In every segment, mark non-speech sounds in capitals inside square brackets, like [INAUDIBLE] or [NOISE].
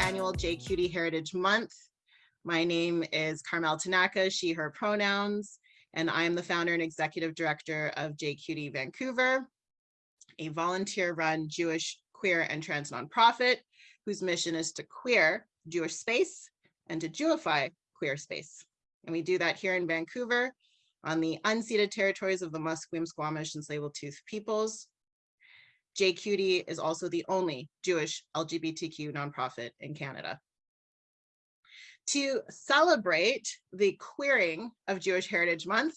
annual JQT Heritage Month. My name is Carmel Tanaka, she, her pronouns, and I am the founder and executive director of JQT Vancouver, a volunteer-run Jewish, queer, and trans nonprofit whose mission is to queer Jewish space and to Jewify queer space. And we do that here in Vancouver on the unceded territories of the Musqueam, Squamish, and Tsleil-Waututh peoples. JQT is also the only Jewish LGBTQ nonprofit in Canada. To celebrate the queering of Jewish Heritage Month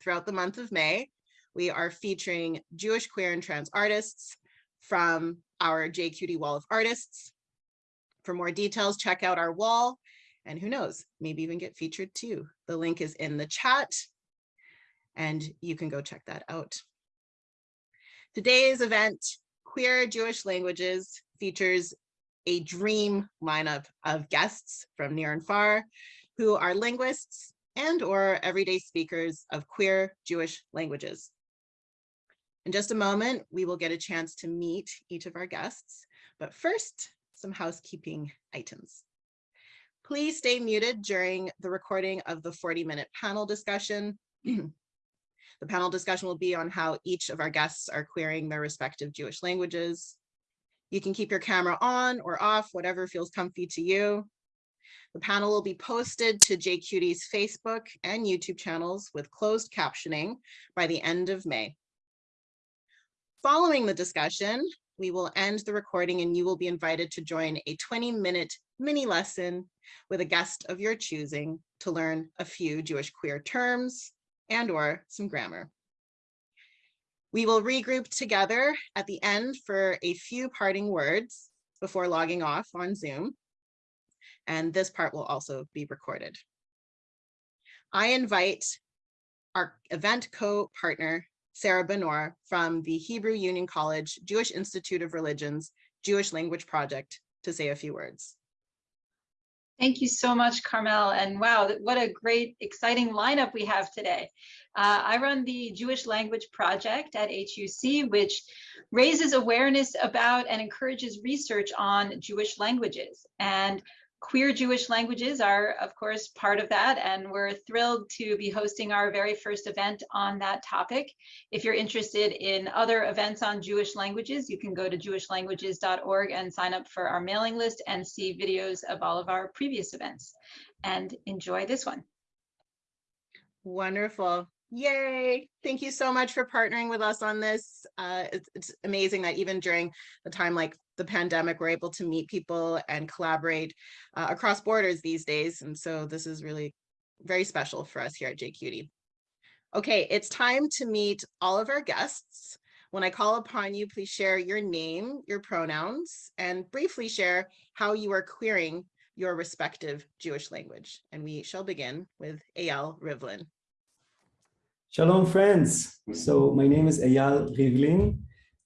throughout the month of May, we are featuring Jewish queer and trans artists from our JQT Wall of Artists. For more details, check out our wall and who knows, maybe even get featured too. The link is in the chat and you can go check that out. Today's event, Queer Jewish Languages, features a dream lineup of guests from near and far who are linguists and or everyday speakers of queer Jewish languages. In just a moment, we will get a chance to meet each of our guests, but first, some housekeeping items. Please stay muted during the recording of the 40 minute panel discussion. [CLEARS THROAT] the panel discussion will be on how each of our guests are querying their respective Jewish languages. You can keep your camera on or off, whatever feels comfy to you. The panel will be posted to JQT's Facebook and YouTube channels with closed captioning by the end of May. Following the discussion, we will end the recording and you will be invited to join a 20 minute mini lesson with a guest of your choosing to learn a few Jewish queer terms and or some grammar. We will regroup together at the end for a few parting words before logging off on Zoom. And this part will also be recorded. I invite our event co-partner, Sarah Benor from the Hebrew Union College Jewish Institute of Religions Jewish Language Project to say a few words. Thank you so much, Carmel. And wow, what a great, exciting lineup we have today. Uh, I run the Jewish Language Project at HUC, which raises awareness about and encourages research on Jewish languages. And Queer Jewish languages are, of course, part of that, and we're thrilled to be hosting our very first event on that topic. If you're interested in other events on Jewish languages, you can go to jewishlanguages.org and sign up for our mailing list and see videos of all of our previous events. And enjoy this one. Wonderful. Yay. Thank you so much for partnering with us on this. Uh, it's, it's amazing that even during the time like the pandemic, we're able to meet people and collaborate uh, across borders these days. And so this is really very special for us here at JQT. Okay, it's time to meet all of our guests. When I call upon you, please share your name, your pronouns, and briefly share how you are querying your respective Jewish language. And we shall begin with Eyal Rivlin. Shalom, friends. So my name is Eyal Rivlin.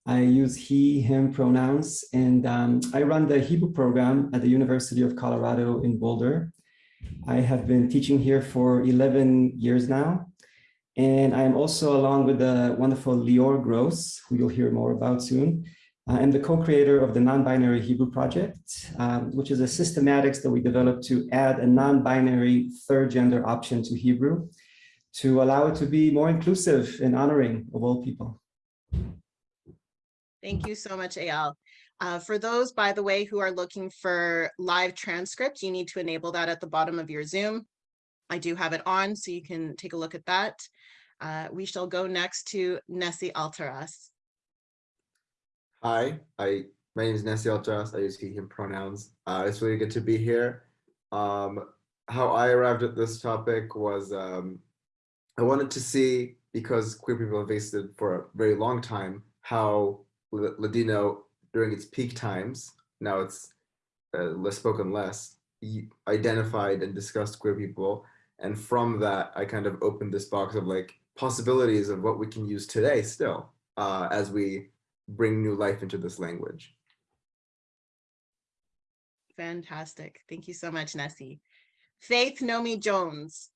I use he, him pronouns, and um, I run the Hebrew program at the University of Colorado in Boulder. I have been teaching here for 11 years now. And I'm also along with the wonderful Lior Gross, who you'll hear more about soon. Uh, I'm the co-creator of the Non-Binary Hebrew Project, um, which is a systematics that we developed to add a non-binary third gender option to Hebrew to allow it to be more inclusive and honoring of all people. Thank you so much, Eyal. Uh, for those, by the way, who are looking for live transcript, you need to enable that at the bottom of your Zoom. I do have it on, so you can take a look at that. Uh, we shall go next to Nessie Altaras. Hi, I my name is Nessie Altaras. I use he, him pronouns. Uh, it's really good to be here. Um, how I arrived at this topic was um, I wanted to see, because queer people have existed for a very long time, how Ladino during its peak times, now it's uh, less spoken less, identified and discussed queer people. And from that, I kind of opened this box of like possibilities of what we can use today still uh, as we bring new life into this language. Fantastic. Thank you so much, Nessie. Faith Nomi Jones.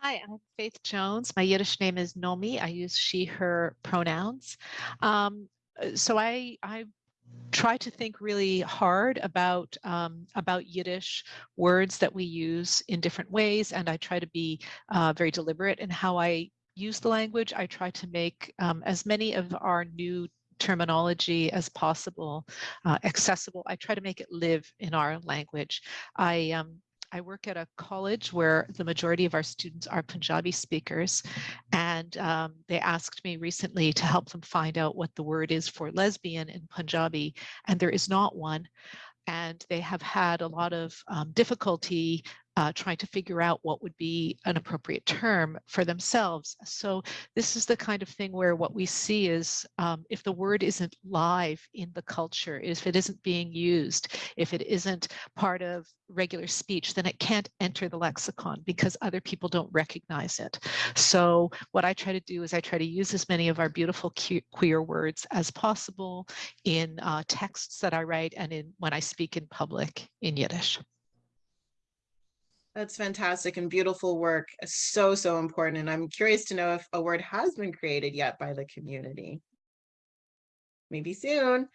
Hi, I'm Faith Jones. My Yiddish name is Nomi. I use she, her pronouns. Um, uh, so I, I try to think really hard about um, about Yiddish words that we use in different ways, and I try to be uh, very deliberate in how I use the language. I try to make um, as many of our new terminology as possible uh, accessible. I try to make it live in our language. I um, I work at a college where the majority of our students are Punjabi speakers, and um, they asked me recently to help them find out what the word is for lesbian in Punjabi, and there is not one. And they have had a lot of um, difficulty uh, trying to figure out what would be an appropriate term for themselves. So this is the kind of thing where what we see is um, if the word isn't live in the culture, if it isn't being used, if it isn't part of regular speech, then it can't enter the lexicon because other people don't recognize it. So what I try to do is I try to use as many of our beautiful queer words as possible in uh, texts that I write and in when I speak in public in Yiddish. That's fantastic and beautiful work. So, so important. And I'm curious to know if a word has been created yet by the community. Maybe soon.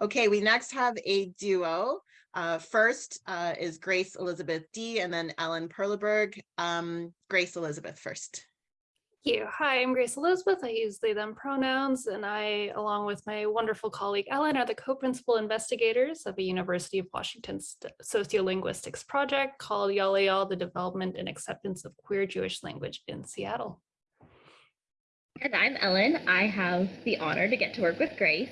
Okay, we next have a duo. Uh, first uh, is Grace Elizabeth D and then Ellen Perleberg. Um, Grace Elizabeth first you. Hi, I'm Grace Elizabeth. I use they, them pronouns, and I, along with my wonderful colleague Ellen, are the co-principal investigators of a University of Washington sociolinguistics project called YALAYAL, the Development and Acceptance of Queer Jewish Language in Seattle. And I'm Ellen. I have the honor to get to work with Grace.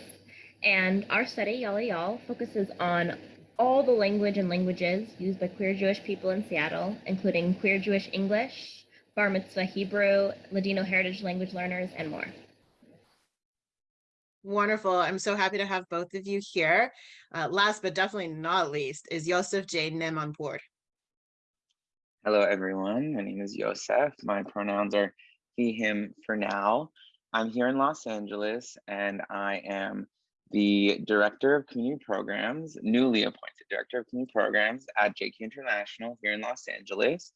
And our study, YALAYAL, focuses on all the language and languages used by queer Jewish people in Seattle, including queer Jewish English, Bar Mitzvah Hebrew, Ladino heritage language learners, and more. Wonderful. I'm so happy to have both of you here. Uh, last but definitely not least is Yosef J. Nim on board. Hello, everyone. My name is Yosef. My pronouns are he, him for now. I'm here in Los Angeles and I am the Director of Community Programs, newly appointed Director of Community Programs at JQ International here in Los Angeles.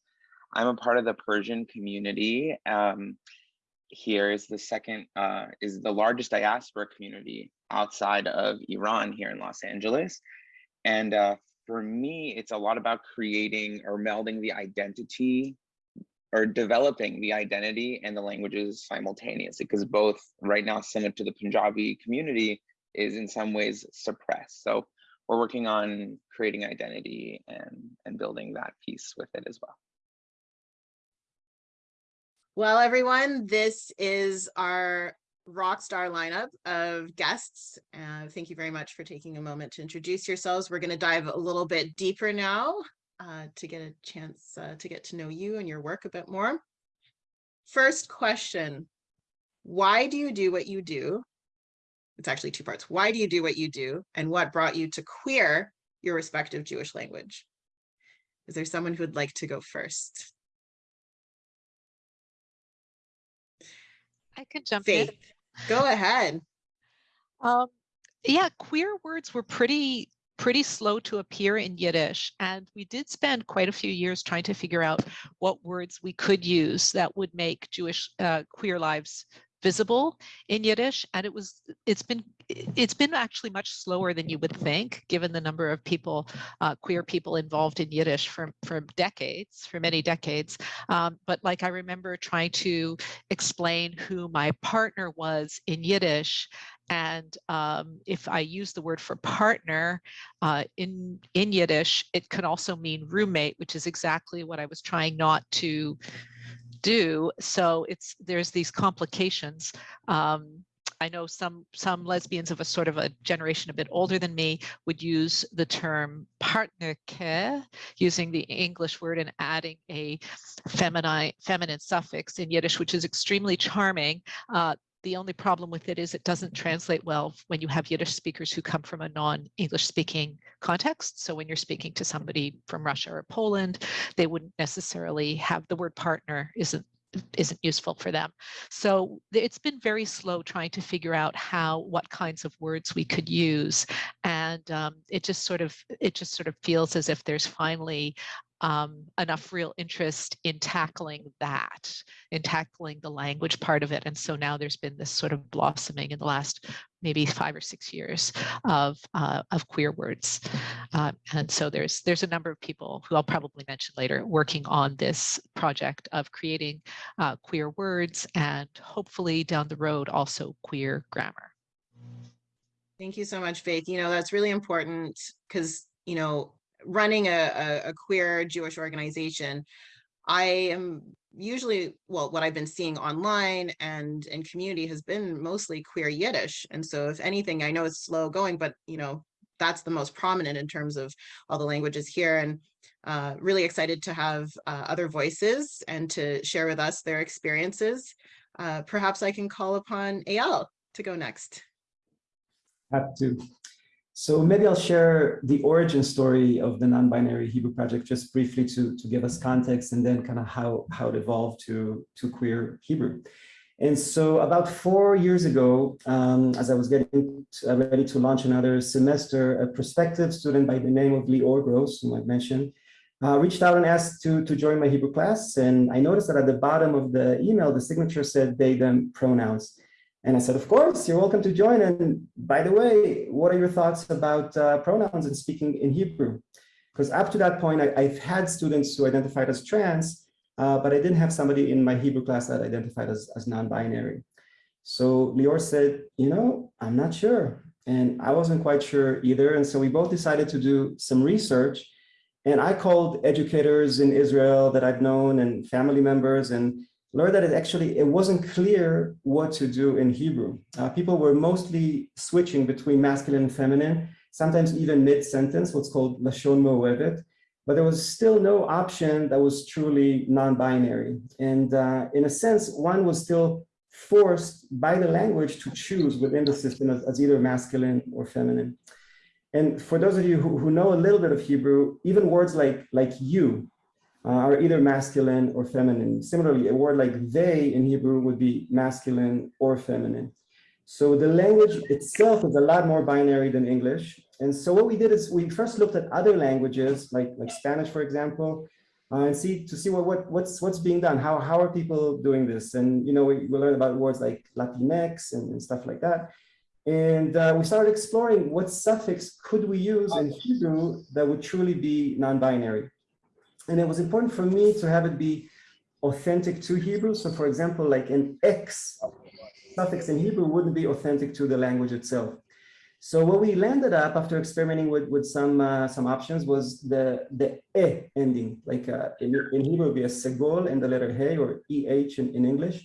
I'm a part of the Persian community. Um, here is the second, uh, is the largest diaspora community outside of Iran here in Los Angeles. And uh, for me, it's a lot about creating or melding the identity or developing the identity and the languages simultaneously because both right now similar to the Punjabi community is in some ways suppressed. So we're working on creating identity and, and building that piece with it as well. Well, everyone, this is our rock star lineup of guests. Uh, thank you very much for taking a moment to introduce yourselves. We're going to dive a little bit deeper now uh, to get a chance uh, to get to know you and your work a bit more. First question, why do you do what you do? It's actually two parts. Why do you do what you do? And what brought you to queer your respective Jewish language? Is there someone who would like to go first? I can jump in. go ahead. Um, yeah, queer words were pretty pretty slow to appear in Yiddish. And we did spend quite a few years trying to figure out what words we could use that would make Jewish uh, queer lives visible in Yiddish and it was it's been it's been actually much slower than you would think given the number of people uh, queer people involved in Yiddish for for decades for many decades um, but like I remember trying to explain who my partner was in Yiddish and um, if I use the word for partner uh, in in Yiddish it can also mean roommate which is exactly what I was trying not to do. So it's there's these complications. Um, I know some some lesbians of a sort of a generation a bit older than me would use the term partnerke, using the English word and adding a feminine feminine suffix in Yiddish, which is extremely charming. Uh, the only problem with it is it doesn't translate well when you have Yiddish speakers who come from a non-English speaking context. So when you're speaking to somebody from Russia or Poland, they wouldn't necessarily have the word partner isn't isn't useful for them. So it's been very slow trying to figure out how, what kinds of words we could use. And um, it just sort of, it just sort of feels as if there's finally um, enough real interest in tackling that, in tackling the language part of it. And so now there's been this sort of blossoming in the last maybe five or six years of uh, of queer words. Uh, and so there's there's a number of people who I'll probably mention later working on this project of creating uh, queer words and hopefully down the road also queer grammar. Thank you so much, Faith. You know, that's really important because, you know, running a, a, a queer Jewish organization, I am usually, well, what I've been seeing online and in community has been mostly queer Yiddish. And so if anything, I know it's slow going, but you know, that's the most prominent in terms of all the languages here and uh, really excited to have uh, other voices and to share with us their experiences. Uh, perhaps I can call upon Eyal to go next. Have to. So maybe I'll share the origin story of the non-binary Hebrew project just briefly to, to give us context and then kind of how, how it evolved to, to queer Hebrew. And so about four years ago, um, as I was getting uh, ready to launch another semester, a prospective student by the name of Lior Gross, whom I mentioned, uh, reached out and asked to, to join my Hebrew class. And I noticed that at the bottom of the email, the signature said they, them pronouns. And I said, of course, you're welcome to join. And by the way, what are your thoughts about uh, pronouns and speaking in Hebrew? Because up to that point, I, have had students who identified as trans, uh, but I didn't have somebody in my Hebrew class that identified as, as non-binary. So Lior said, you know, I'm not sure. And I wasn't quite sure either. And so we both decided to do some research. And I called educators in Israel that I've known and family members and learned that it actually, it wasn't clear what to do in Hebrew. Uh, people were mostly switching between masculine and feminine, sometimes even mid-sentence, what's called Lashon Mo'evet, but there was still no option that was truly non-binary. And uh, in a sense, one was still forced by the language to choose within the system as, as either masculine or feminine. And for those of you who, who know a little bit of Hebrew, even words like, like you are either masculine or feminine. Similarly, a word like they in Hebrew would be masculine or feminine. So the language itself is a lot more binary than English. And so what we did is we first looked at other languages like, like Spanish, for example, uh, and see to see what, what what's what's being done. How how are people doing this? And you know we, we learned about words like Latinx and, and stuff like that. And uh, we started exploring what suffix could we use in Hebrew that would truly be non-binary. And it was important for me to have it be authentic to Hebrew. So for example, like an X suffix in Hebrew wouldn't be authentic to the language itself. So what we landed up after experimenting with, with some uh, some options was the, the E ending, like uh, in, in Hebrew would be a segol and the letter He or EH in, in English.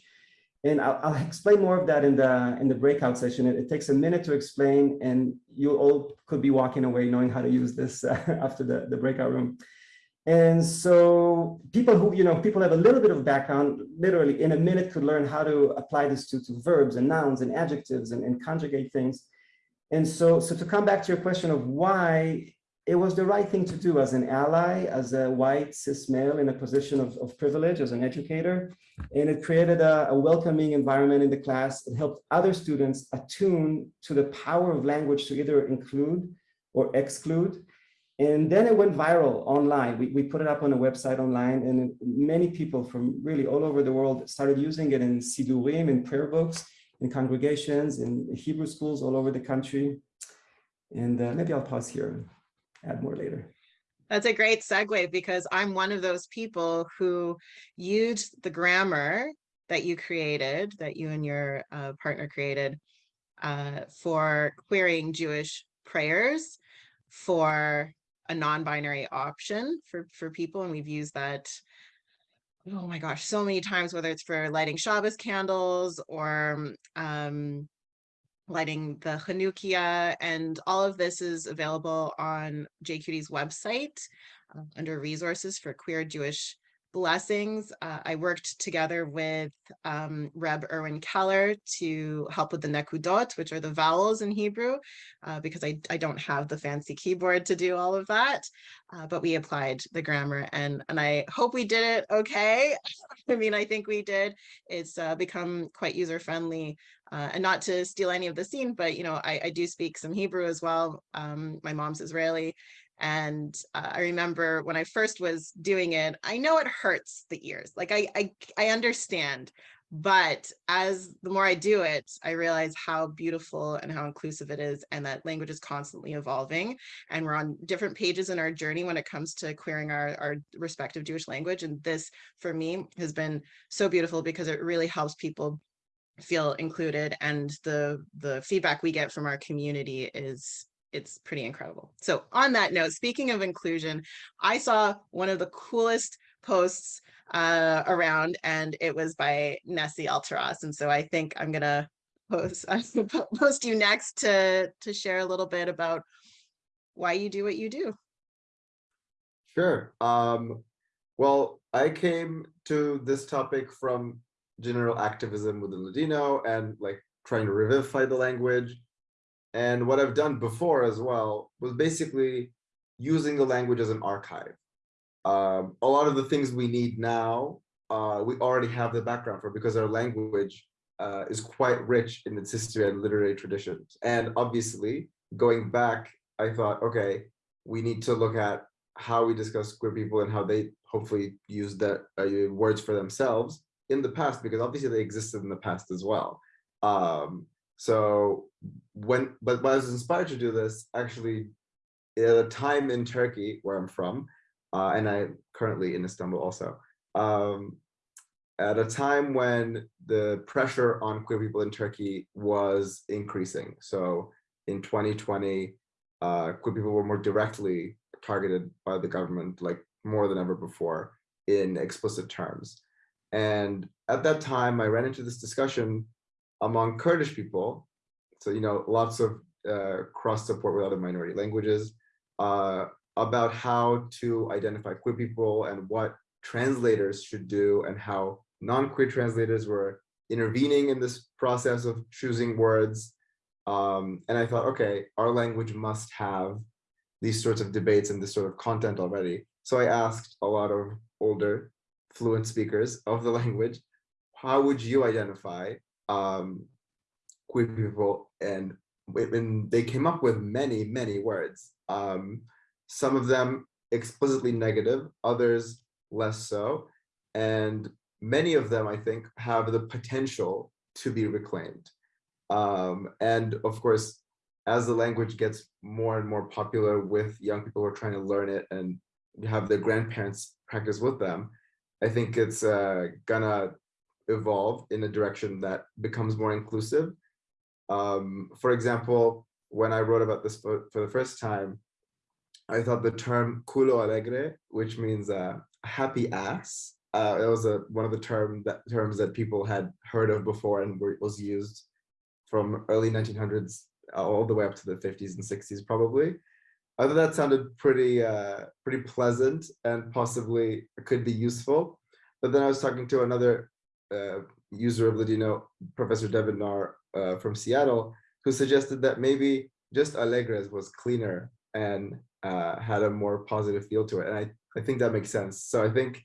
And I'll, I'll, explain more of that in the in the breakout session. It, it, takes a minute to explain and you all could be walking away knowing how to use this uh, [LAUGHS] after the, the breakout room. And so people who, you know, people have a little bit of background, literally in a minute could learn how to apply this to, to verbs and nouns and adjectives and, and conjugate things. And so, so to come back to your question of why it was the right thing to do as an ally, as a white cis male in a position of, of privilege as an educator. And it created a, a welcoming environment in the class. It helped other students attune to the power of language to either include or exclude. And then it went viral online. We, we put it up on a website online and many people from really all over the world started using it in Sidurim, in prayer books, in congregations, in Hebrew schools all over the country. And uh, maybe I'll pause here and add more later. That's a great segue because I'm one of those people who used the grammar that you created, that you and your uh, partner created uh, for querying Jewish prayers, for a non-binary option for, for people. And we've used that, oh my gosh, so many times, whether it's for lighting Shabbos candles or um, lighting the Chanukia. And all of this is available on JQT's website uh, under resources for queer Jewish blessings. Uh, I worked together with um, Reb Erwin Keller to help with the nekudot, which are the vowels in Hebrew, uh, because I, I don't have the fancy keyboard to do all of that. Uh, but we applied the grammar and, and I hope we did it okay. [LAUGHS] I mean, I think we did. It's uh, become quite user friendly. Uh, and not to steal any of the scene, but you know, I, I do speak some Hebrew as well. Um, my mom's Israeli And uh, I remember when I first was doing it, I know it hurts the ears. Like I, I, I understand, but as the more I do it, I realize how beautiful and how inclusive it is and that language is constantly evolving and we're on different pages in our journey when it comes to queering our, our respective Jewish language. And this for me has been so beautiful because it really helps people feel included and the the feedback we get from our community is it's pretty incredible. So on that note, speaking of inclusion, I saw one of the coolest posts uh, around and it was by Nessie Altaras. And so I think I'm gonna post, [LAUGHS] I'm gonna post you next to, to share a little bit about why you do what you do. Sure. Um, well, I came to this topic from general activism within Ladino and like trying to revivify the language. And what I've done before as well was basically using the language as an archive. Um, a lot of the things we need now, uh, we already have the background for because our language uh, is quite rich in its history and literary traditions. And obviously, going back, I thought, okay, we need to look at how we discuss queer people and how they hopefully use that uh, words for themselves in the past, because obviously they existed in the past as well. Um, so when, but when I was inspired to do this, actually, at a time in Turkey, where I'm from, uh, and I'm currently in Istanbul also, um, at a time when the pressure on queer people in Turkey was increasing. So in 2020, uh, queer people were more directly targeted by the government, like more than ever before in explicit terms. And at that time, I ran into this discussion among Kurdish people. So, you know, lots of uh, cross support with other minority languages uh, about how to identify queer people and what translators should do and how non-queer translators were intervening in this process of choosing words. Um, and I thought, okay, our language must have these sorts of debates and this sort of content already. So I asked a lot of older fluent speakers of the [LAUGHS] language, how would you identify um, queer people? And, and they came up with many, many words. Um, some of them explicitly negative, others less so. And many of them, I think, have the potential to be reclaimed. Um, and of course, as the language gets more and more popular with young people who are trying to learn it and have their grandparents practice with them, I think it's uh, gonna evolve in a direction that becomes more inclusive. Um, for example, when I wrote about this for, for, the first time, I thought the term culo alegre, which means uh, happy ass, uh, it was a, one of the term that, terms that people had heard of before and were, was used from early 1900s all the way up to the 50s and 60s probably. I thought that sounded pretty uh, pretty pleasant and possibly could be useful. But then I was talking to another uh, user of Ladino, Professor Devin Naar uh, from Seattle, who suggested that maybe just Alegres was cleaner and uh, had a more positive feel to it. And I, I think that makes sense. So I think,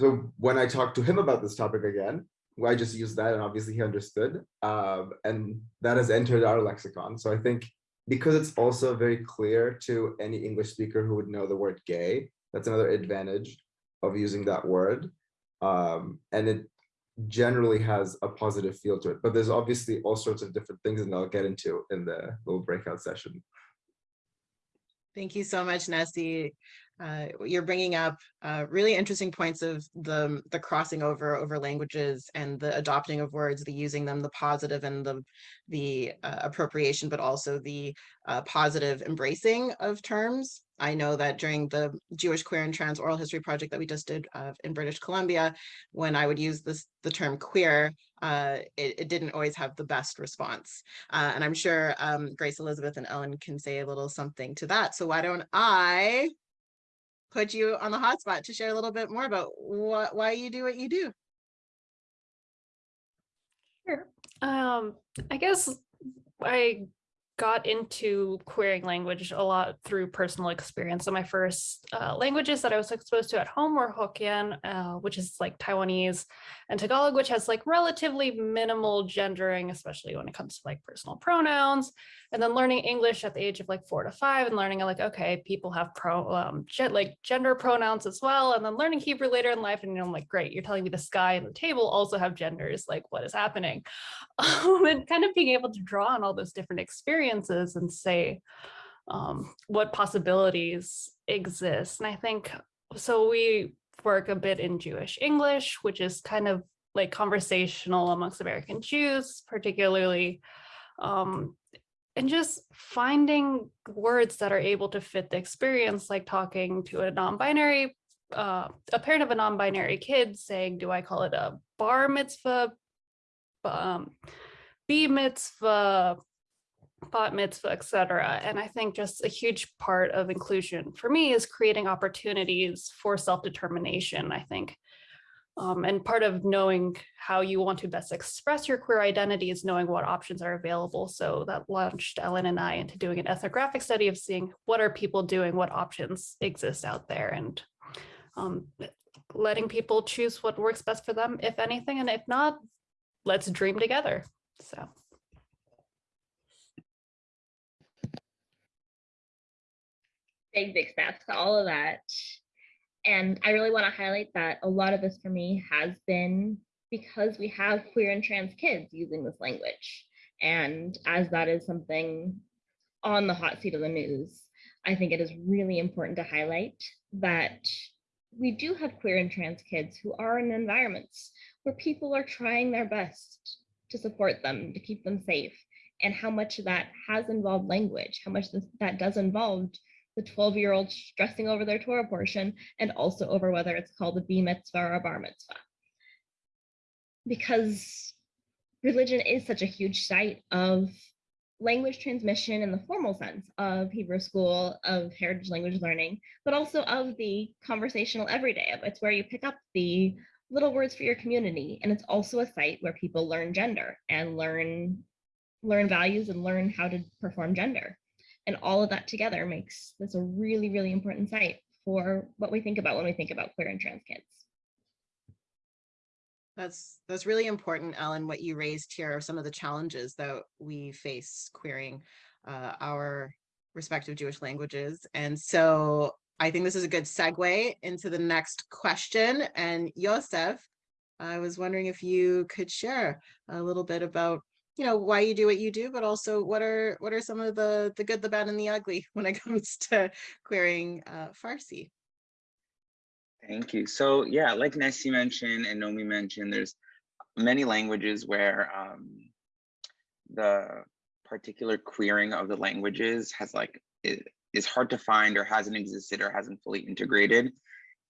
so when I talked to him about this topic again, I just used that and obviously he understood. Um, and that has entered our lexicon. So I think because it's also very clear to any English speaker who would know the word gay, that's another advantage of using that word. Um, and it generally has a positive feel to it, but there's obviously all sorts of different things and I'll get into in the little breakout session. Thank you so much, Nessie uh, you're bringing up uh, really interesting points of the the crossing over over languages and the adopting of words, the using them, the positive and the the uh, appropriation, but also the uh, positive embracing of terms. I know that during the Jewish Queer and Trans Oral History Project that we just did uh, in British Columbia, when I would use this the term queer, uh, it, it, didn't always have the best response. Uh, and I'm sure um, Grace Elizabeth and Ellen can say a little something to that. So why don't I put you on the hotspot to share a little bit more about what why you do what you do. Sure. Um, I guess I got into querying language a lot through personal experience. So my first uh, languages that I was exposed to at home were Hokkien, uh, which is like Taiwanese, and Tagalog, which has like relatively minimal gendering, especially when it comes to like personal pronouns. And then learning English at the age of like four to five and learning like, okay, people have pro um like gender pronouns as well. And then learning Hebrew later in life. And you know, I'm like, great, you're telling me the sky and the table also have genders, like what is happening? [LAUGHS] Um, and kind of being able to draw on all those different experiences and say um, what possibilities exist. And I think so we work a bit in Jewish English, which is kind of like conversational amongst American Jews, particularly um, and just finding words that are able to fit the experience, like talking to a non-binary, uh, a parent of a non-binary kid saying, do I call it a bar mitzvah, um, b mitzvah, bat mitzvah, etc. And I think just a huge part of inclusion for me is creating opportunities for self-determination, I think. Um, and part of knowing how you want to best express your queer identity is knowing what options are available. So that launched Ellen and I into doing an ethnographic study of seeing what are people doing, what options exist out there and um, letting people choose what works best for them, if anything, and if not, let's dream together. So. big, big steps to all of that. And I really want to highlight that a lot of this for me has been because we have queer and trans kids using this language. And as that is something on the hot seat of the news, I think it is really important to highlight that we do have queer and trans kids who are in environments where people are trying their best to support them, to keep them safe, and how much of that has involved language, how much this, that does involve the 12 year old stressing over their Torah portion and also over whether it's called a B mitzvah or a bar mitzvah. Because religion is such a huge site of language transmission in the formal sense of Hebrew school, of heritage language learning, but also of the conversational everyday. It's where you pick up the little words for your community. And it's also a site where people learn gender and learn learn values and learn how to perform gender. And all of that together makes this a really, really important site for what we think about when we think about queer and trans kids. That's that's really important, Ellen. What you raised here are some of the challenges that we face queering uh, our respective Jewish languages. And so I think this is a good segue into the next question. And Yosef, I was wondering if you could share a little bit about you know why you do what you do but also what are what are some of the the good the bad and the ugly [LAUGHS] when it comes to querying uh farsi Thank you. So yeah, like Nessie mentioned and Nomi mentioned, there's many languages where um, the particular querying of the languages has like it is hard to find or hasn't existed or hasn't fully integrated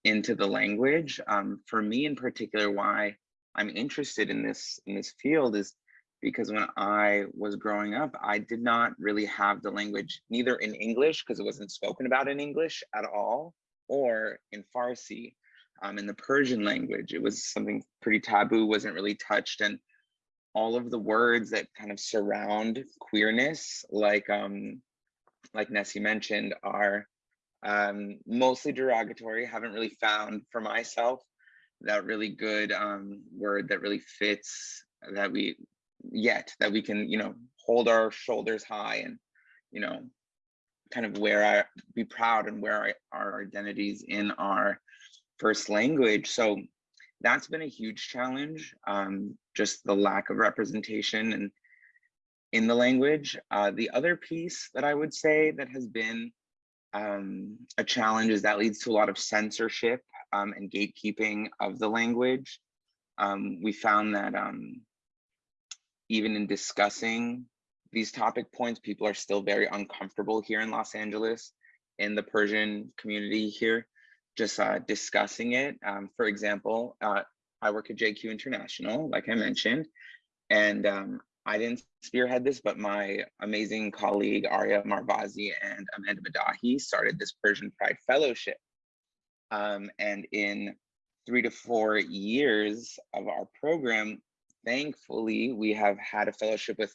into the language. Um, for me in particular, why I'm interested in this in this field is because when I was growing up, I did not really have the language, neither in English, because it wasn't spoken about in English at all, or in Farsi, um, in the Persian language. It was something pretty taboo, wasn't really touched. And all of the words that kind of surround queerness, like um, like Nessie mentioned, are um, mostly derogatory. Haven't really found for myself that really good um, word that really fits that we yet that we can you know hold our shoulders high and you know kind of wear our be proud and wear our, our identities in our first language. So that's been a huge challenge um, just the lack of representation and in the language. Uh, the other piece that i would say that has been um, a challenge is that leads to a lot of censorship um, and gatekeeping of the language. Um, we found that um, even in discussing these topic points, people are still very uncomfortable here in Los Angeles, in the Persian community here, just uh, discussing it. Um, for example, uh, I work at JQ International, like I mentioned, and um, I didn't spearhead this, but my amazing colleague Arya Marvazy and Amanda Maddahi started this Persian Pride Fellowship. Um, and in three to four years of our program, thankfully, we have had a fellowship with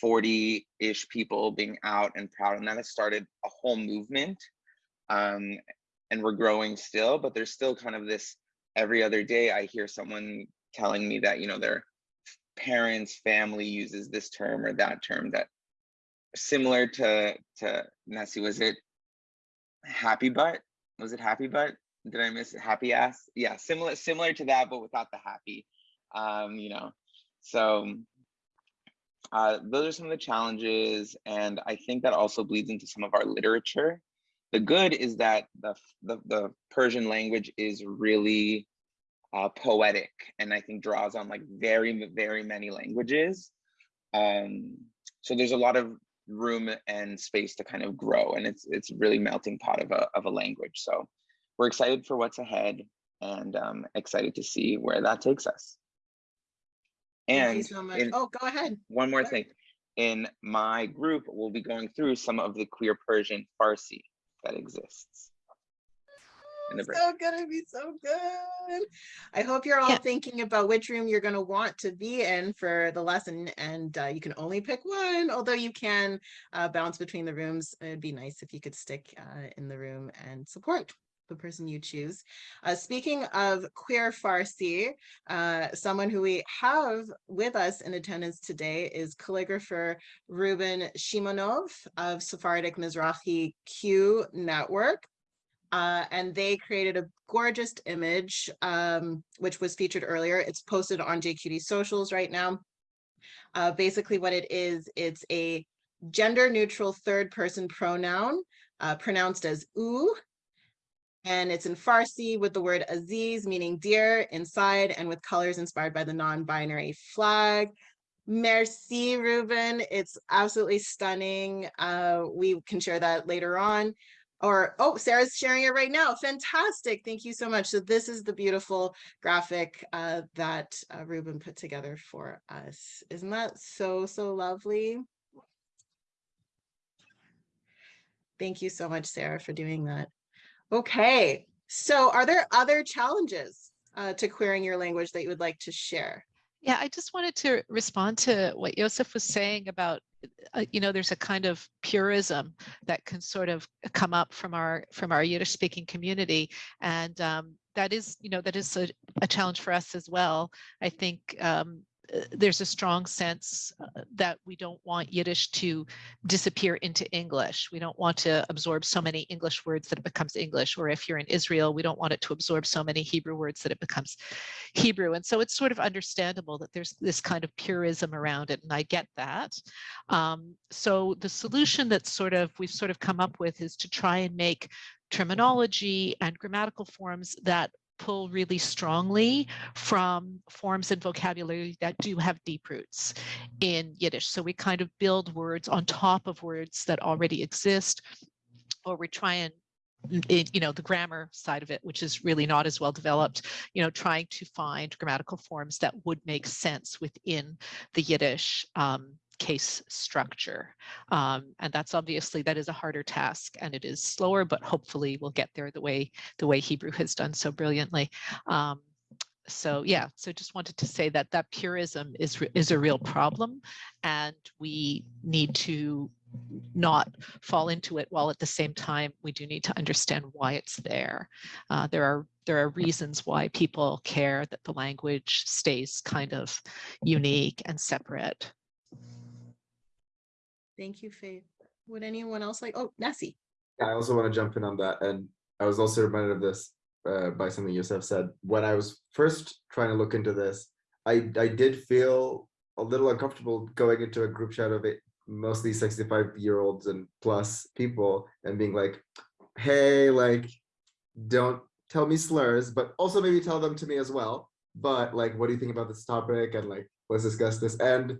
40 ish people being out and proud, and that has started a whole movement. Um, and we're growing still, but there's still kind of this every other day I hear someone telling me that, you know, their parents, family uses this term or that term that similar to to Nessie, was it happy butt? Was it happy butt? Did I miss it? happy ass? Yeah, similar similar to that, but without the happy. Um, you know, so uh, those are some of the challenges, and I think that also bleeds into some of our literature. The good is that the the, the Persian language is really uh, poetic, and I think draws on like very very many languages. Um, so there's a lot of room and space to kind of grow, and it's it's really melting pot of a of a language. So we're excited for what's ahead, and um, excited to see where that takes us. Thank you And so much. in- Oh, go ahead. one more Sure. thing. In my group, we'll be going through some of the queer Persian Farsi that exists. in the. So gonna be so good. I hope you're all Yeah. thinking about which room you're gonna want to be in for the lesson and uh, you can only pick one, although you can uh, bounce between the rooms. It'd be nice if you could stick uh, in the room and support the person you choose. Uh, speaking of queer Farsi, uh, someone who we have with us in attendance today is calligrapher Ruben Shimonov of Sephardic Mizrahi Q Network. Uh, and they created a gorgeous image, um, which was featured earlier. It's posted on JQT socials right now. Uh, basically what it is, it's a gender neutral third person pronoun uh, pronounced as oo. And it's in Farsi with the word Aziz, meaning dear, inside, and with colors inspired by the non-binary flag. Merci, Ruben. It's absolutely stunning. Uh, we can share that later on. Or oh sarah's sharing it right now. Fantastic. Thank you so much. So this is the beautiful graphic uh, that uh, ruben put together for us. Isn't that so so lovely? Thank you so much sarah for doing that okay so are there other challenges uh, to querying your language that you would like to share Yeah, I just wanted to respond to what Joseph was saying about, uh, you know, there's a kind of purism that can sort of come up from our from our Yiddish speaking community, and um, that is, you know, that is a, a challenge for us as well. I think um, there's a strong sense uh, that we don't want Yiddish to disappear into English. We don't want to absorb so many English words that it becomes English, or if you're in Israel, we don't want it to absorb so many Hebrew words that it becomes Hebrew. And so it's sort of understandable that there's this kind of purism around it, and I get that. Um, so the solution that sort of we've sort of come up with is to try and make terminology and grammatical forms that pull really strongly from forms and vocabulary that do have deep roots in Yiddish. So we kind of build words on top of words that already exist, or we try and you know the grammar side of it which is really not as well developed you know trying to find grammatical forms that would make sense within the yiddish um, case structure um, and that's obviously that is a harder task and it is slower but hopefully we'll get there the way the way hebrew has done so brilliantly. Um, so yeah so just wanted to say that that purism is is a real problem and we need to not fall into it while at the same time we do need to understand why it's there. Uh, there are there are reasons why people care that the language stays kind of unique and separate thank you faith would anyone else like oh nessie I also want to jump in on that. And I was also reminded of this uh, by something Yosef said. When I was first trying to look into this, I, I did feel a little uncomfortable going into a group chat of it, mostly 65 year olds and plus people and being like, hey, like, don't tell me slurs, but also maybe tell them to me as well. But like, what do you think about this topic? And like, let's discuss this. And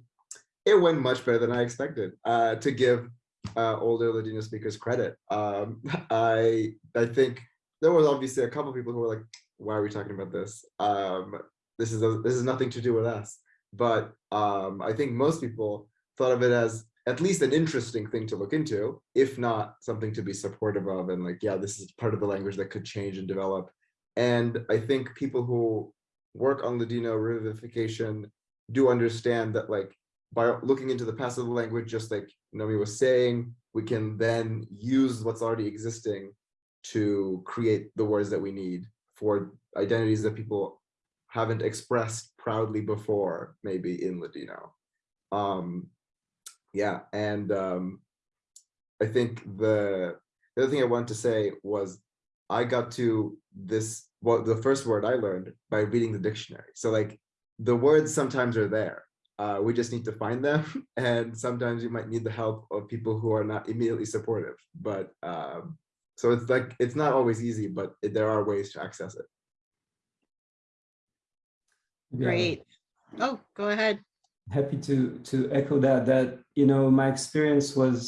it went much better than I expected uh, to give uh, older Ladino speakers credit. Um, [LAUGHS] I I think there was obviously a couple people who were like, "Why are we talking about this? Um, this is a, this is nothing to do with us." But um, I think most people thought of it as at least an interesting thing to look into, if not something to be supportive of. And like, yeah, this is part of the language that could change and develop. And I think people who work on Ladino revivification do understand that like by looking into the the language, just like Nomi was saying, we can then use what's already existing to create the words that we need for identities that people haven't expressed proudly before, maybe in Ladino. Um, yeah, and um, I think the the other thing I wanted to say was I got to this well the first word I learned by reading the dictionary. So like the words sometimes are there. Uh, we just need to find them, [LAUGHS] and sometimes you might need the help of people who are not immediately supportive. But um, so it's like it's not always easy, but it, there are ways to access it. Yeah. Great. Oh, go ahead. happy to to echo that that you know my experience was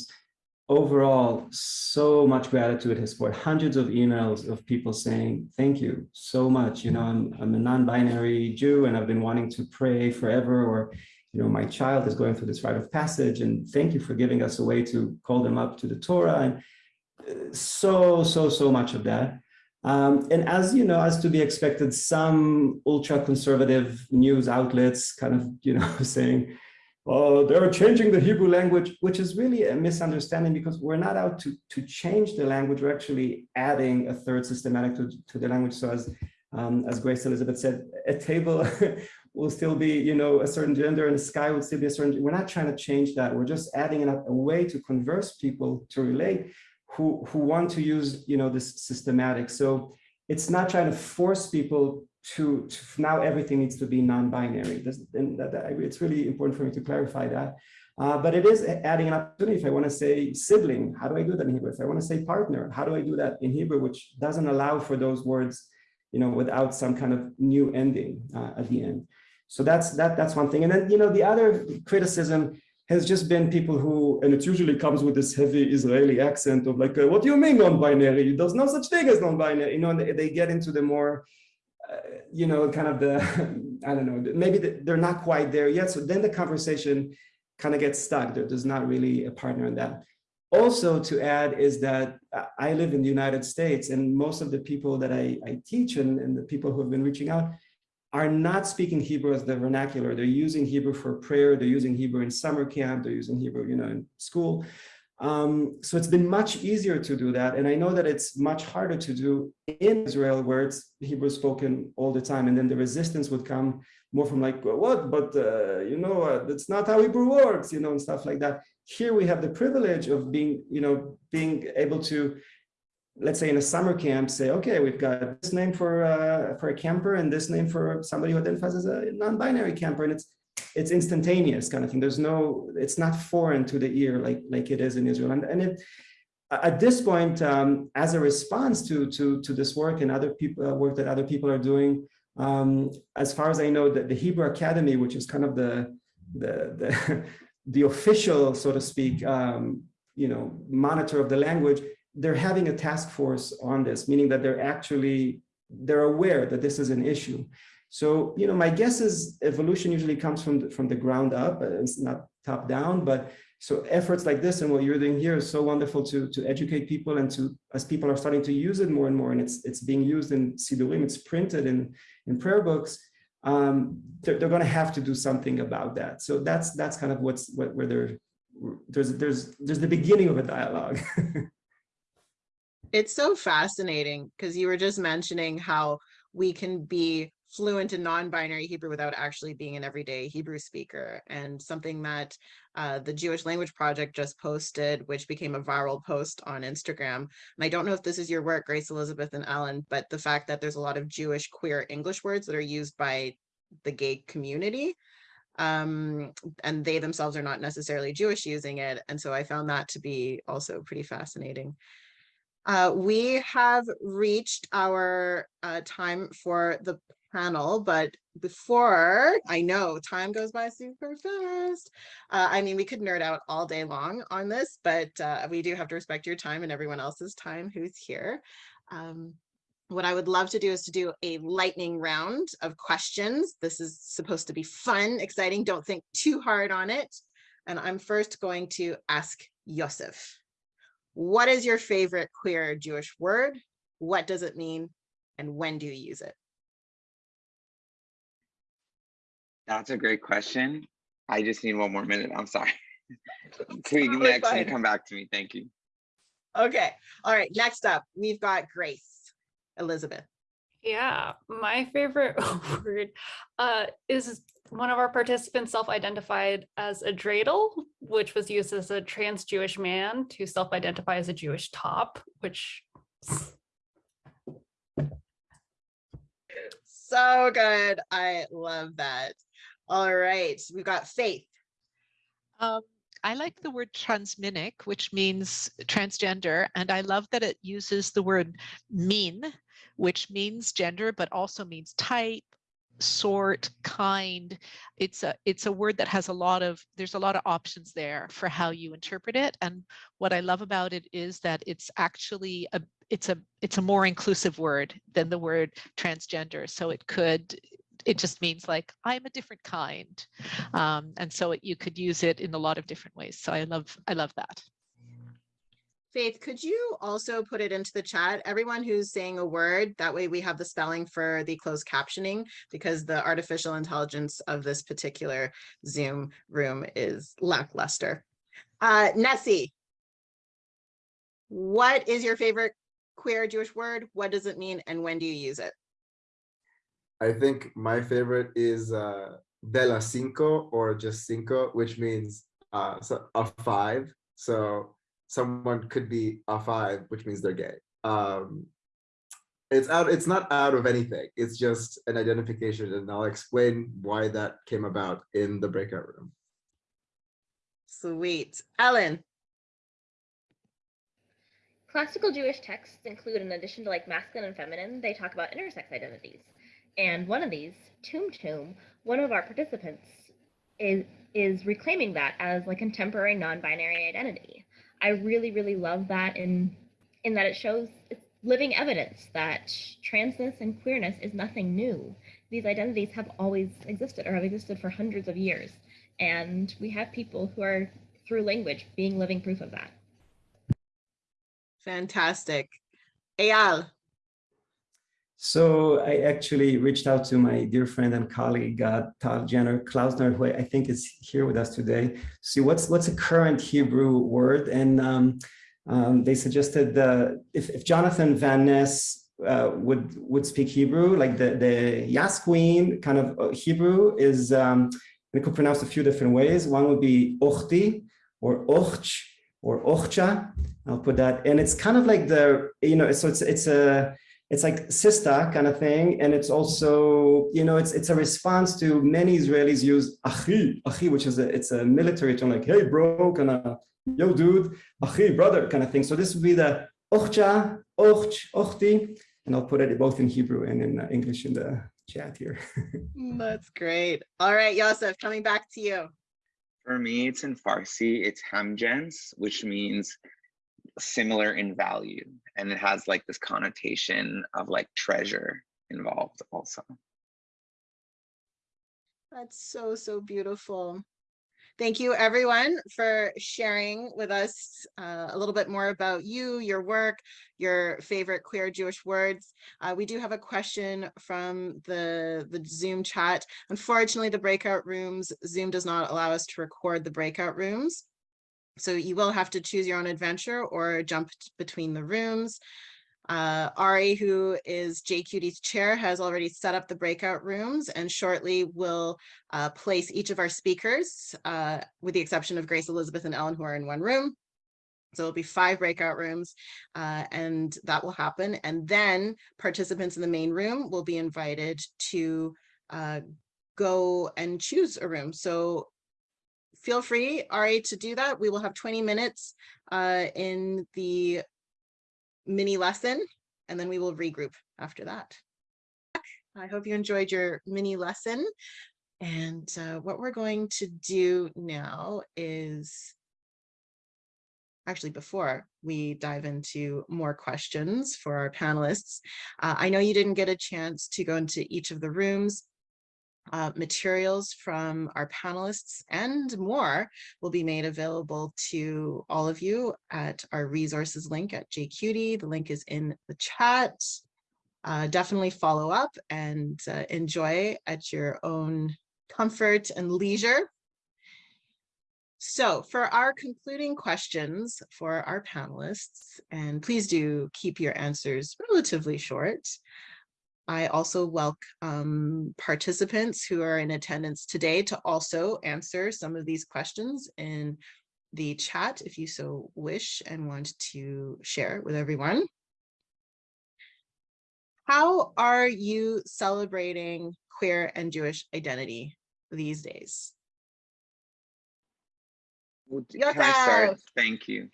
overall so much gratitude has poured hundreds of emails of people saying thank you so much you know i'm i'm a non-binary jew and i've been wanting to pray forever or you know my child is going through this rite of passage and thank you for giving us a way to call them up to the torah and uh, so so so much of that um, and as you know, as to be expected, some ultra-conservative news outlets kind of, you know, [LAUGHS] saying, oh, they're changing the Hebrew language, which is really a misunderstanding because we're not out to, to change the language. We're actually adding a third systematic to, to the language. So as, um, as Grace Elizabeth said, a table [LAUGHS] will still be, you know, a certain gender and the sky will still be a certain, we're not trying to change that. We're just adding a, a way to converse people to relate who, who want to use, you know, this systematic. So it's not trying to force people to, to now everything needs to be non-binary. That, that, it's really important for me to clarify that. Uh, but it is adding an opportunity. If I want to say sibling, how do I do that in Hebrew? If I want to say partner, how do I do that in Hebrew, which doesn't allow for those words, you know, without some kind of new ending uh, at the end. So that's that. That's one thing. And then, you know, the other criticism has just been people who, and it usually comes with this heavy Israeli accent of like, what do you mean non-binary? There's no such thing as non-binary. You know, and they, they, get into the more, uh, you know, kind of the, [LAUGHS] I don't know, maybe the, they're not quite there yet. So then the conversation kind of gets stuck. There, there's not really a partner in that. Also to add is that I live in the United States and most of the people that I, I teach and, and the people who have been reaching out are not speaking Hebrew as the vernacular. They're using Hebrew for prayer. They're using Hebrew in summer camp. They're using Hebrew, you know, in school. Um, so it's been much easier to do that. And I know that it's much harder to do in Israel where it's Hebrew spoken all the time. And then the resistance would come more from like, well, what, but uh, you know, uh, that's not how Hebrew works, you know, and stuff like that. Here we have the privilege of being, you know, being able to let's say in a summer camp, say, okay, we've got this name for uh, for a camper and this name for somebody who identifies as a non-binary camper, and it's it's instantaneous kind of thing. There's no, it's not foreign to the ear like like it is in Israel, and and it at this point, um, as a response to to to this work and other people uh, work that other people are doing, um, as far as I know, that the Hebrew Academy, which is kind of the the the, [LAUGHS] the official, so to speak, um, you know, monitor of the language, they're having a task force on this, meaning that they're actually, they're aware that this is an issue. So, you know, my guess is evolution usually comes from the, from the ground up, it's not top down, but so efforts like this and what you're doing here is so wonderful to, to educate people and to, as people are starting to use it more and more, and it's, it's being used in Sidurim, it's printed in, in prayer books, um, they're, they're going to have to do something about that. So that's, that's kind of what's, what, where they're, there's, there's, there's the beginning of a dialogue. [LAUGHS] it's so fascinating because you were just mentioning how we can be fluent in non-binary Hebrew without actually being an everyday Hebrew speaker and something that uh, the Jewish Language Project just posted, which became a viral post on Instagram. And I don't know if this is your work, Grace Elizabeth and Ellen, but the fact that there's a lot of Jewish queer English words that are used by the gay community um, and they themselves are not necessarily Jewish using it. And so I found that to be also pretty fascinating. Uh, we have reached our uh, time for the panel, but before I know time goes by super fast. Uh, I mean, we could nerd out all day long on this, but uh, we do have to respect your time and everyone else's time who's here. Um, what I would love to do is to do a lightning round of questions. This is supposed to be fun, exciting. Don't think too hard on it. And I'm first going to ask Yosef. What is your favorite queer Jewish word? What does it mean? And when do you use it? That's a great question. I just need one more minute. I'm sorry. [LAUGHS] Please Totally next fine. and come back to me. Thank you. Okay. All right. Next up, we've got Grace Elizabeth. Yeah, my favorite [LAUGHS] word uh, is one of our participants self-identified as a dreidel, which was used as a trans Jewish man to self-identify as a Jewish top, which So good. I love that. All right, we've got Faith. Um, I like the word transminic, which means transgender, and I love that it uses the word mean, which means gender, but also means type, sort, kind. It's a it's a word that has a lot of there's a lot of options there for how you interpret it. And what I love about it is that it's actually a it's a it's a more inclusive word than the word transgender. So it could it just means like I'm a different kind. Um, and so it, you could use it in a lot of different ways. So I love I love that. Faith, could you also put it into the chat? Everyone who's saying a word, that way we have the spelling for the closed captioning because the artificial intelligence of this particular Zoom room is lackluster. Uh, Nessie, what is your favorite queer Jewish word? What does it mean and when do you use it? I think my favorite is uh, de la cinco or just cinco, which means uh, a five. So someone could be a five, which means they're gay. Um, it's out. It's not out of anything. It's just an identification, and I'll explain why that came about in the breakout room. Sweet. Ellen, Classical Jewish texts include, in addition to like masculine and feminine, they talk about intersex identities. And one of these, Tum Tum, one of our participants is is reclaiming that as like a contemporary non-binary identity. I really, really love that in in that it shows living evidence that transness and queerness is nothing new. These identities have always existed or have existed for hundreds of years. And we have people who are through language being living proof of that. fantastic. Eyal, So I actually reached out to my dear friend and colleague, uh, Tal Janner Klausner, who I think is here with us today. See what's what's a current Hebrew word, and um, um, they suggested uh, if, if Jonathan Van Ness uh, would would speak Hebrew, like the the Yasqueen kind of uh, Hebrew is, um, it could pronounce a few different ways. One would be Ochti or Och or Ochcha. I'll put that, and it's kind of like the you know, so it's it's a it's like sista kind of thing and it's also you know it's it's a response to many israelis use achi achi which is a it's a military term like hey bro kind of yo dude achi brother kind of thing so this would be the ochcha och ochti and i'll put it both in hebrew and in uh, english in the chat here [LAUGHS] that's great. All right, Yosef, coming back to you. For me, it's in Farsi, it's hamjens, which means similar in value. And it has like this connotation of like treasure involved also. That's so, so beautiful. Thank you, everyone, for sharing with us uh, a little bit more about you, your work, your favorite queer Jewish words. Uh, we do have a question from the, the Zoom chat. Unfortunately, the breakout rooms, Zoom does not allow us to record the breakout rooms. So you will have to choose your own adventure or jump between the rooms. Uh, Ari, who is JQT's chair, has already set up the breakout rooms and shortly will uh, place each of our speakers, uh, with the exception of Grace, Elizabeth, and Ellen, who are in one room. So it'll be five breakout rooms uh, and that will happen. And then participants in the main room will be invited to uh, go and choose a room. So feel free, Ari, to do that. We will have 20 minutes uh, in the mini lesson, and then we will regroup after that. I hope you enjoyed your mini lesson. And uh, what we're going to do now is actually before we dive into more questions for our panelists, uh, I know you didn't get a chance to go into each of the rooms. Uh, materials from our panelists and more will be made available to all of you at our resources link at JQT. The link is in the chat. Uh, definitely follow up and uh, enjoy at your own comfort and leisure. So for our concluding questions for our panelists, and please do keep your answers relatively short. I also welcome participants who are in attendance today to also answer some of these questions in the chat if you so wish and want to share it with everyone. How are you celebrating queer and Jewish identity these days? Can I start? Thank you.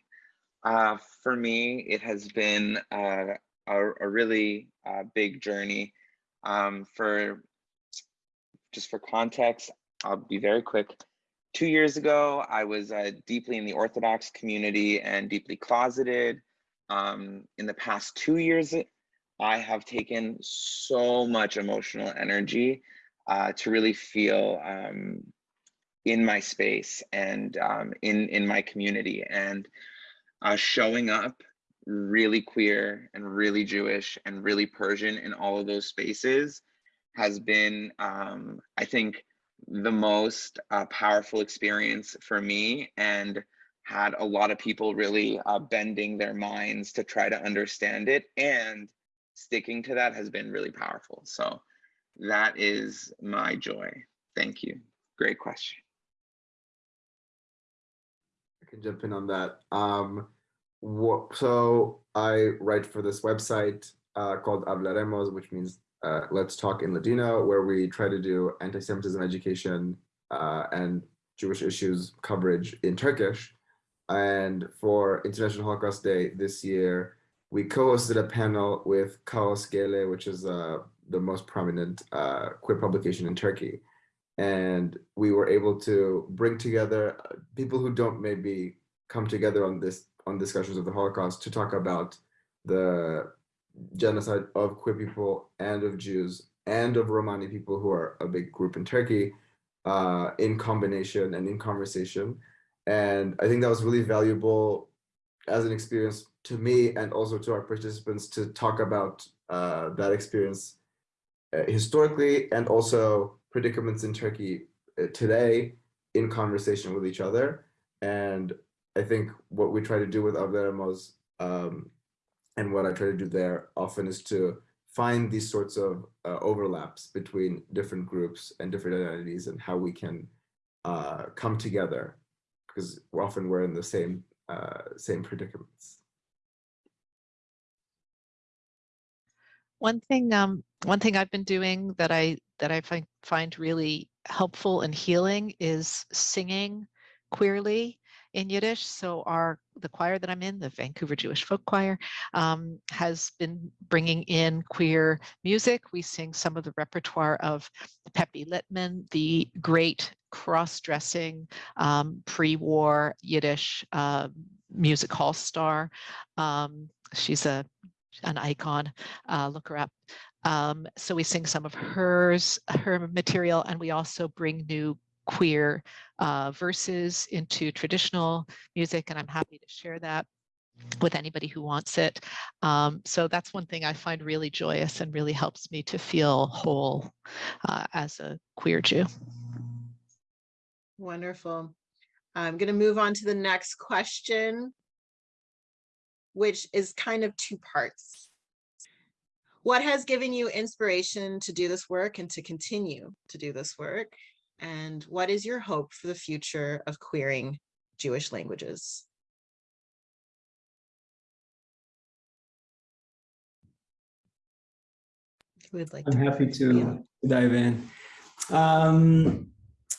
Uh, for me, it has been uh, a, a really uh, big journey. Um, for just for context, I'll be very quick. Two years ago, I was uh, deeply in the Orthodox community and deeply closeted. Um, in the past two years, I have taken so much emotional energy uh, to really feel um, in my space and um, in in my community and uh, showing up really queer and really Jewish and really Persian in all of those spaces has been, um, I think, the most uh, powerful experience for me and had a lot of people really uh, bending their minds to try to understand it and sticking to that has been really powerful. So that is my joy. Thank you. Great question. I can jump in on that. Um, so I write for this website uh, called Avlaremos, which means uh, Let's Talk in Ladino, where we try to do anti-Semitism education uh, and Jewish issues coverage in Turkish. And for International Holocaust Day this year, we co-hosted a panel with Kaos GL, which is uh, the most prominent uh, queer publication in Turkey. And we were able to bring together uh, people who don't maybe come together on this on discussions of the Holocaust to talk about the genocide of queer people and of Jews and of Romani people who are a big group in Turkey uh, in combination and in conversation. And I think that was really valuable as an experience to me and also to our participants to talk about uh, that experience uh, historically and also predicaments in Turkey uh, today in conversation with each other. And I think what we try to do with Avlaremos um, and what I try to do there often is to find these sorts of uh, overlaps between different groups and different identities and how we can uh, come together because often we're in the same uh, same predicaments. One thing, um, one thing I've been doing that I that I find find really helpful and healing is singing queerly in Yiddish. So our the choir that I'm in, the Vancouver Jewish Folk Choir, um, has been bringing in queer music. We sing some of the repertoire of Pepi Litman, the great cross-dressing um, pre-war Yiddish uh, music hall star. Um, she's a an icon. Uh, look her up. Um, so we sing some of hers, her material, and we also bring new queer uh, verses into traditional music, and I'm happy to share that with anybody who wants it. Um, so that's one thing I find really joyous and really helps me to feel whole uh, as a queer Jew. Wonderful. I'm going to move on to the next question, which is kind of two parts. What has given you inspiration to do this work and to continue to do this work? And what is your hope for the future of queering Jewish languages? Who would like I'm to? happy to dive in. Um,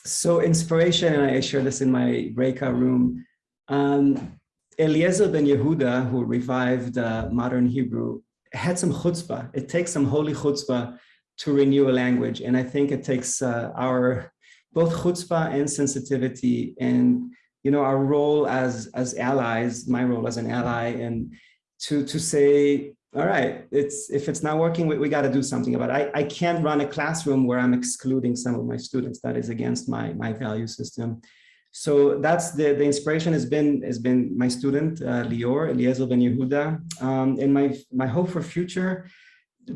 so inspiration, and I share this in my breakout room. Um, Eliezer ben Yehuda, who revived uh, modern Hebrew, had some chutzpah. It takes some holy chutzpah to renew a language. And I think it takes uh, our both chutzpah and sensitivity and you know our role as as allies, my role as an ally, and to to say all right, it's if it's not working, we, we got to do something about it. I, I can't run a classroom where I'm excluding some of my students. That is against my, my value system. So that's the, the inspiration has been has been my student, uh, Lior, Eliezer Ben Yehuda. Um, and my, my hope for future,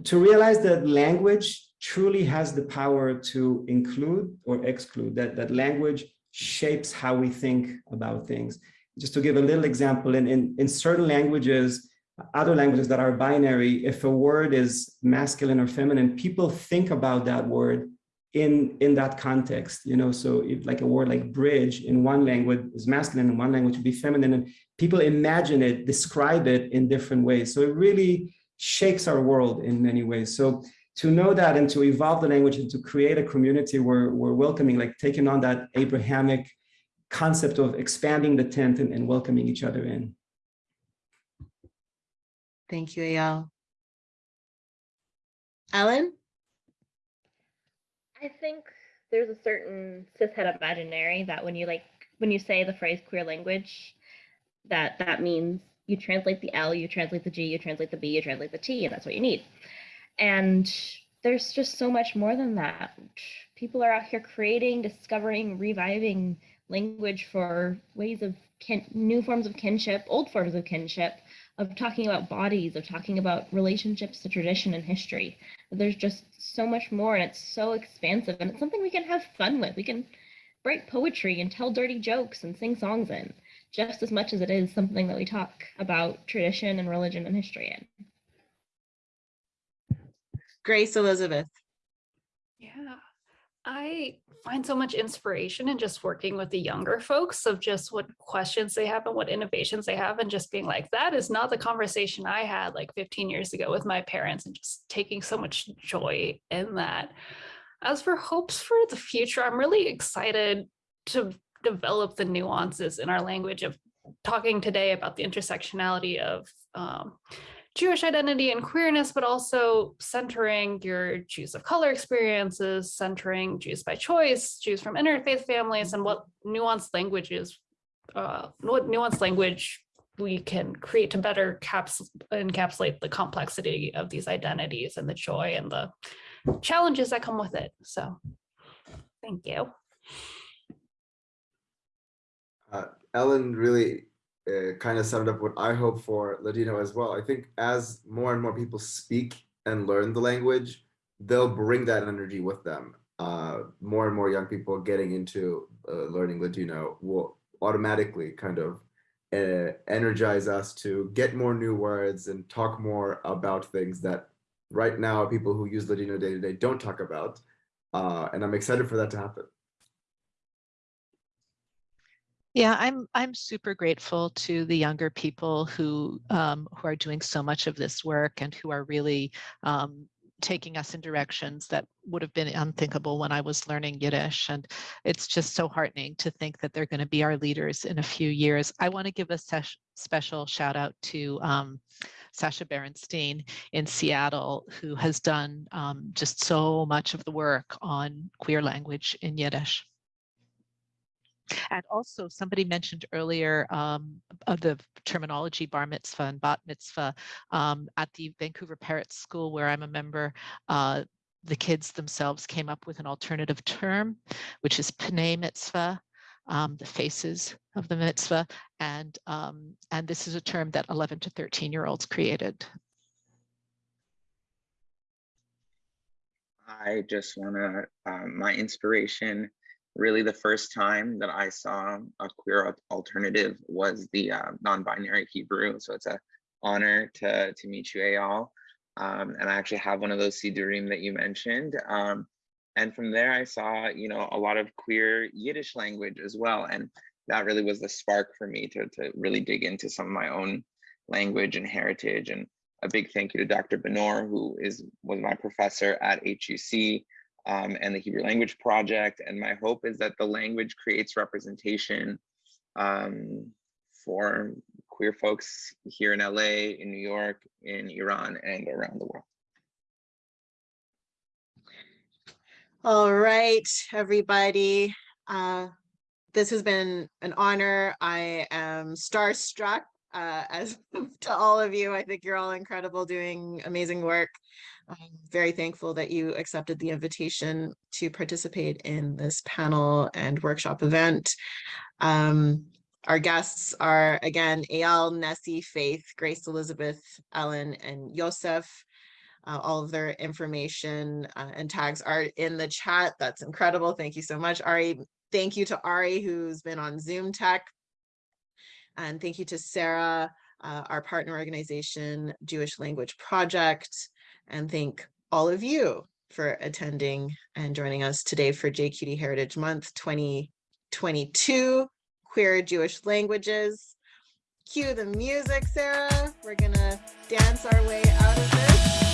to realize that language truly has the power to include or exclude, that, that language shapes how we think about things. Just to give a little example, in, in, in certain languages, other languages that are binary, if a word is masculine or feminine, people think about that word in, in that context, you know, so if like a word like bridge in one language is masculine, in one language would be feminine, and people imagine it, describe it in different ways. So it really shakes our world in many ways. So to know that and to evolve the language and to create a community where we're welcoming, like taking on that Abrahamic concept of expanding the tent and, and welcoming each other in. Thank you, Eyal. Ellen? I think there's a certain cishet imaginary that when you like when you say the phrase queer language, that that means you translate the L, you translate the G, you translate the B, you translate the T, and that's what you need. And there's just so much more than that. People are out here creating, discovering, reviving language for ways of kin new forms of kinship, old forms of kinship, of talking about bodies, of talking about relationships to tradition and history. There's just so much more and it's so expansive and it's something we can have fun with. We can write poetry and tell dirty jokes and sing songs in just as much as it is something that we talk about tradition and religion and history in. Grace Elizabeth. Yeah, I find so much inspiration in just working with the younger folks of just what questions they have and what innovations they have and just being like, that is not the conversation I had like 15 years ago with my parents and just taking so much joy in that. As for hopes for the future, I'm really excited to develop the nuances in our language of talking today about the intersectionality of um, Jewish identity and queerness, but also centering your Jews of color experiences, centering Jews by choice, Jews from interfaith families, and what nuanced languages, uh, what nuanced language we can create to better caps encapsulate the complexity of these identities and the joy and the challenges that come with it. So thank you. Uh, Ellen really uh, kind of summed up what I hope for Ladino as well. I think as more and more people speak and learn the language, they'll bring that energy with them. Uh, more and more young people getting into uh, learning Ladino will automatically kind of uh, energize us to get more new words and talk more about things that right now people who use Ladino day to day don't talk about. Uh, and I'm excited for that to happen. Yeah, I'm I'm super grateful to the younger people who um, who are doing so much of this work and who are really um, taking us in directions that would have been unthinkable when I was learning Yiddish. And it's just so heartening to think that they're going to be our leaders in a few years. I want to give a special shout out to um, Sasha Berenstein in Seattle, who has done um, just so much of the work on queer language in Yiddish. And also somebody mentioned earlier um, of the terminology bar mitzvah and bat mitzvah um, at the Vancouver Peretz School where I'm a member. Uh, the kids themselves came up with an alternative term, which is Pnei mitzvah, um, the faces of the mitzvah. And, um, and this is a term that 11 to 13 year olds created. I just want to, um, my inspiration really the first time that I saw a queer alternative was the uh, non-binary Hebrew. So it's an honor to, to meet you, Eyal. Um, and I actually have one of those Sidurim that you mentioned. Um, and from there, I saw, you know, a lot of queer Yiddish language as well. And that really was the spark for me to, to really dig into some of my own language and heritage. And a big thank you to Dr. Benor, who is was my professor at HUC um, and the Hebrew Language Project. And my hope is that the language creates representation um, for queer folks here in LA, in New York, in Iran, and around the world. All right, everybody. Uh, this has been an honor. I am starstruck uh, as [LAUGHS] to all of you. I think you're all incredible doing amazing work. I'm very thankful that you accepted the invitation to participate in this panel and workshop event. Um, our guests are, again, Eyal, Nessie, Faith, Grace Elizabeth, Ellen, and Yosef. Uh, all of their information uh, and tags are in the chat. That's incredible. Thank you so much, Ari. Thank you to Ari, who's been on Zoom Tech. And thank you to Sarah uh, our partner organization, Jewish Language Project, and thank all of you for attending and joining us today for JQT Heritage Month 2022, Queer Jewish Languages. Cue the music, Sarah. We're gonna dance our way out of this.